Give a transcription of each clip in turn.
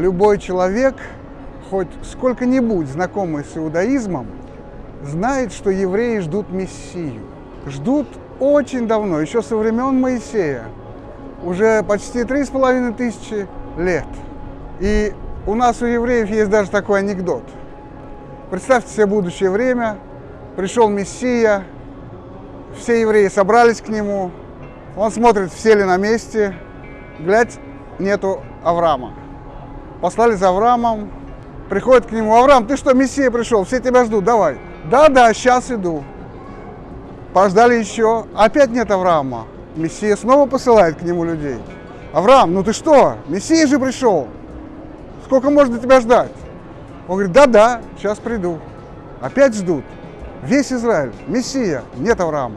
Любой человек, хоть сколько-нибудь знакомый с иудаизмом, знает, что евреи ждут Мессию. Ждут очень давно, еще со времен Моисея. Уже почти три с половиной тысячи лет. И у нас у евреев есть даже такой анекдот. Представьте себе будущее время, пришел Мессия, все евреи собрались к нему, он смотрит, все ли на месте, глядь, нету Авраама. Послали за Авраамом, приходит к нему, Авраам, ты что, Мессия пришел, все тебя ждут, давай. Да-да, сейчас иду. Пождали еще, опять нет Авраама. Мессия снова посылает к нему людей. Авраам, ну ты что, Мессия же пришел. Сколько можно тебя ждать? Он говорит, да-да, сейчас приду. Опять ждут. Весь Израиль, Мессия, нет Авраама.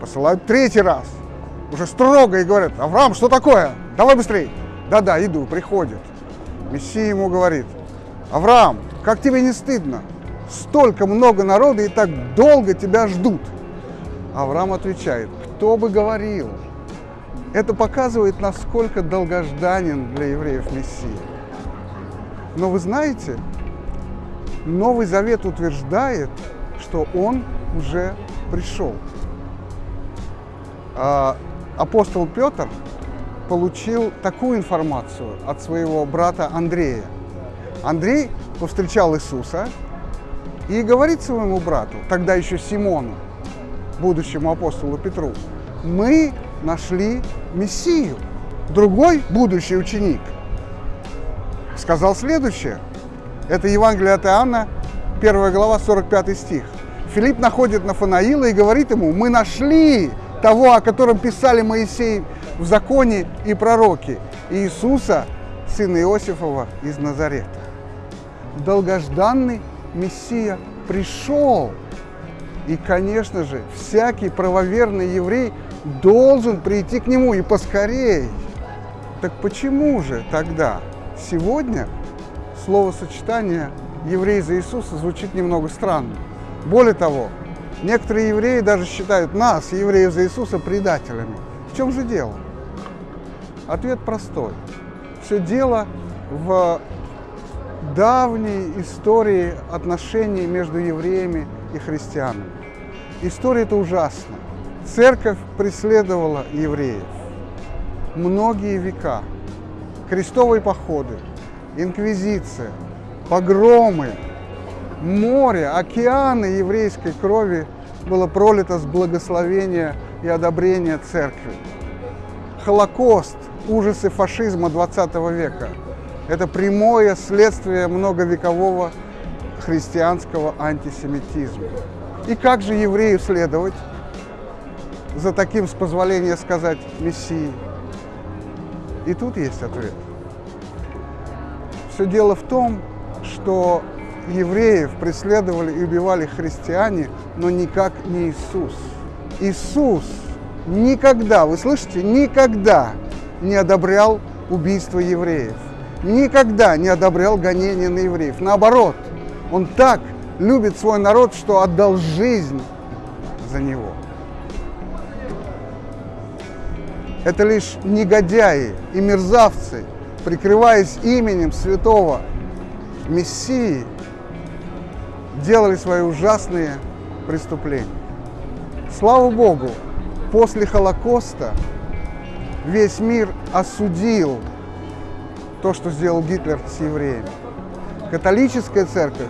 Посылают третий раз. Уже строго и говорят, Авраам, что такое? Давай быстрее. Да-да, иду, приходит. Мессия ему говорит, Авраам, как тебе не стыдно? Столько много народа и так долго тебя ждут. Авраам отвечает, кто бы говорил? Это показывает, насколько долгожданен для евреев Мессия. Но вы знаете, Новый Завет утверждает, что он уже пришел. А, апостол Петр получил такую информацию от своего брата Андрея. Андрей повстречал Иисуса и говорит своему брату, тогда еще Симону, будущему апостолу Петру, мы нашли Мессию. Другой будущий ученик сказал следующее. Это Евангелие от Иоанна, 1 глава, 45 стих. Филипп находит Нафанаила и говорит ему, мы нашли того, о котором писали Моисей в законе и пророки, Иисуса, сына Иосифова из Назарета. Долгожданный Мессия пришел. И, конечно же, всякий правоверный еврей должен прийти к нему и поскорей. Так почему же тогда сегодня словосочетание «еврей за Иисуса» звучит немного странно? Более того, некоторые евреи даже считают нас, евреев за Иисуса, предателями. В чем же дело? Ответ простой. Все дело в давней истории отношений между евреями и христианами. История эта ужасна. Церковь преследовала евреев многие века. Крестовые походы, инквизиция, погромы, море, океаны еврейской крови было пролито с благословения и одобрения церкви. Холокост, ужасы фашизма 20 века – это прямое следствие многовекового христианского антисемитизма. И как же еврею следовать за таким, с позволения сказать, Мессией? И тут есть ответ. Все дело в том, что евреев преследовали и убивали христиане, но никак не Иисус. Иисус никогда, вы слышите, никогда не одобрял убийство евреев. Никогда не одобрял гонения на евреев. Наоборот, он так любит свой народ, что отдал жизнь за него. Это лишь негодяи и мерзавцы, прикрываясь именем святого Мессии, делали свои ужасные преступления. Слава Богу, после Холокоста весь мир осудил то, что сделал Гитлер с евреями. Католическая церковь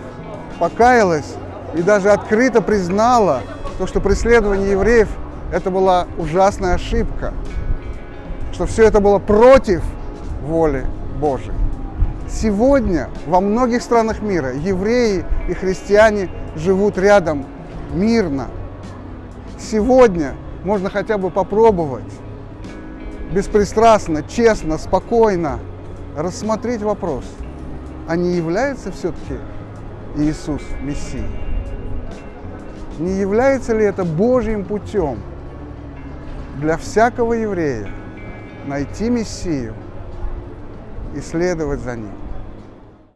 покаялась и даже открыто признала то, что преследование евреев – это была ужасная ошибка, что все это было против воли Божией. Сегодня во многих странах мира евреи и христиане живут рядом мирно. Сегодня можно хотя бы попробовать беспристрастно, честно, спокойно рассмотреть вопрос, а не является все-таки Иисус Мессией? Не является ли это Божьим путем для всякого еврея найти Мессию и следовать за ним?